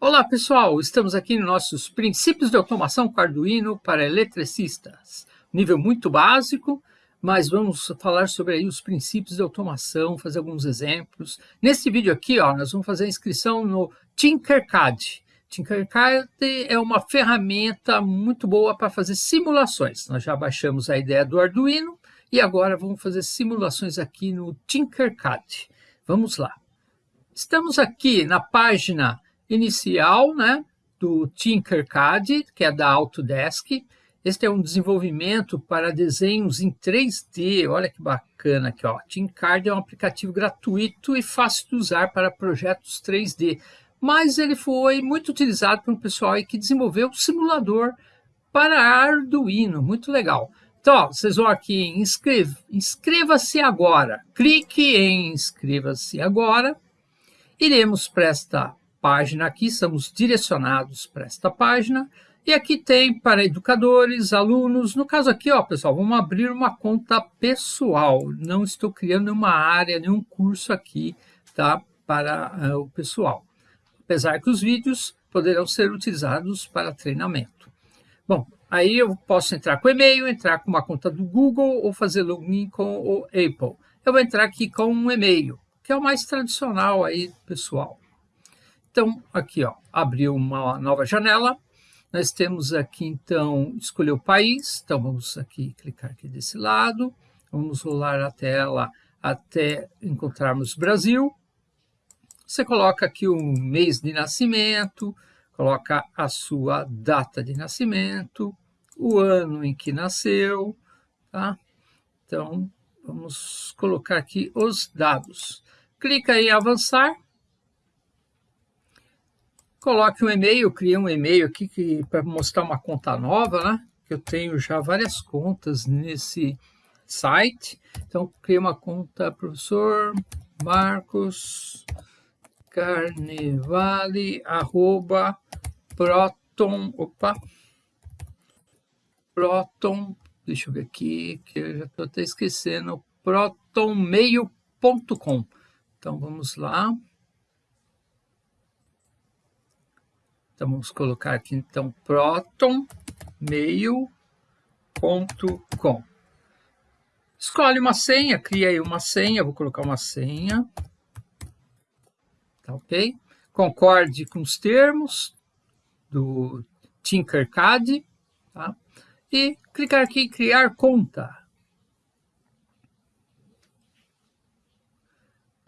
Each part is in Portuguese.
Olá pessoal, estamos aqui nos nossos princípios de automação com Arduino para eletricistas. Nível muito básico, mas vamos falar sobre aí os princípios de automação, fazer alguns exemplos. Nesse vídeo aqui, ó, nós vamos fazer a inscrição no Tinkercad. Tinkercad é uma ferramenta muito boa para fazer simulações. Nós já baixamos a ideia do Arduino e agora vamos fazer simulações aqui no Tinkercad. Vamos lá. Estamos aqui na página inicial né, do Tinkercad, que é da Autodesk. Este é um desenvolvimento para desenhos em 3D. Olha que bacana aqui. Ó. Tinkercad é um aplicativo gratuito e fácil de usar para projetos 3D. Mas ele foi muito utilizado por um pessoal que desenvolveu um simulador para Arduino. Muito legal. Então, vocês vão aqui em inscreva-se agora. Clique em inscreva-se agora. Iremos para esta página aqui, estamos direcionados para esta página, e aqui tem para educadores, alunos, no caso aqui, ó, pessoal, vamos abrir uma conta pessoal, não estou criando nenhuma área, nenhum curso aqui, tá, para uh, o pessoal, apesar que os vídeos poderão ser utilizados para treinamento. Bom, aí eu posso entrar com e-mail, entrar com uma conta do Google ou fazer login com o Apple. Eu vou entrar aqui com um e-mail, que é o mais tradicional aí, pessoal. Então, aqui, ó, abriu uma nova janela. Nós temos aqui, então, escolher o país. Então, vamos aqui clicar aqui desse lado. Vamos rolar a tela até encontrarmos Brasil. Você coloca aqui o mês de nascimento, coloca a sua data de nascimento, o ano em que nasceu, tá? Então, vamos colocar aqui os dados. Clica em avançar Coloque um e-mail, criei um e-mail aqui para mostrar uma conta nova, né? Que eu tenho já várias contas nesse site. Então, criei uma conta professor Marcos Carnevale, arroba, proton, opa, proton, deixa eu ver aqui, que eu já estou até esquecendo, protonmeio.com. Então, vamos lá. Então, vamos colocar aqui, então, protonmail.com. Escolhe uma senha, cria aí uma senha, vou colocar uma senha. Tá ok? Concorde com os termos do Tinkercad, tá? E clicar aqui em criar conta.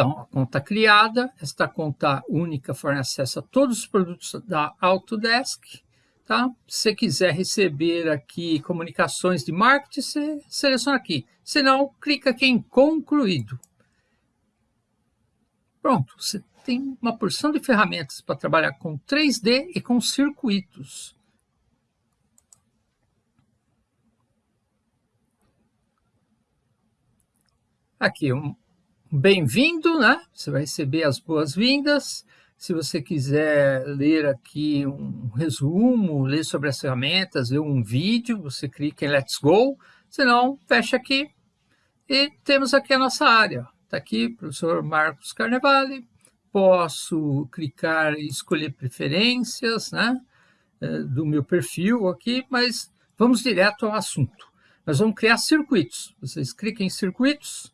Então, a conta criada, esta conta única fornece acesso a todos os produtos da Autodesk. Tá? Se quiser receber aqui comunicações de marketing, você seleciona aqui. Se não, clica aqui em concluído. Pronto, você tem uma porção de ferramentas para trabalhar com 3D e com circuitos. Aqui, um, bem-vindo, né? Você vai receber as boas-vindas. Se você quiser ler aqui um resumo, ler sobre as ferramentas, ver um vídeo, você clica em Let's Go. Se não, fecha aqui. E temos aqui a nossa área. Está aqui, professor Marcos Carnevale. Posso clicar e escolher preferências né, eh, do meu perfil aqui, mas vamos direto ao assunto. Nós vamos criar circuitos. Vocês clicam em circuitos,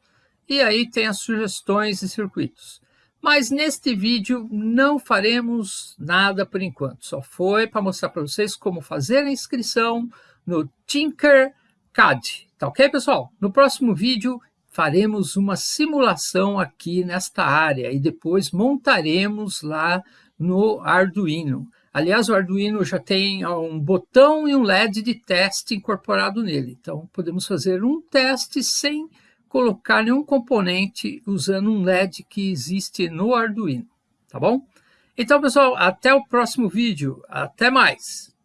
e aí tem as sugestões e circuitos. Mas neste vídeo não faremos nada por enquanto, só foi para mostrar para vocês como fazer a inscrição no Tinkercad, tá ok pessoal? No próximo vídeo faremos uma simulação aqui nesta área e depois montaremos lá no Arduino. Aliás, o Arduino já tem um botão e um LED de teste incorporado nele, então podemos fazer um teste sem colocar nenhum componente usando um LED que existe no Arduino, tá bom? Então, pessoal, até o próximo vídeo. Até mais!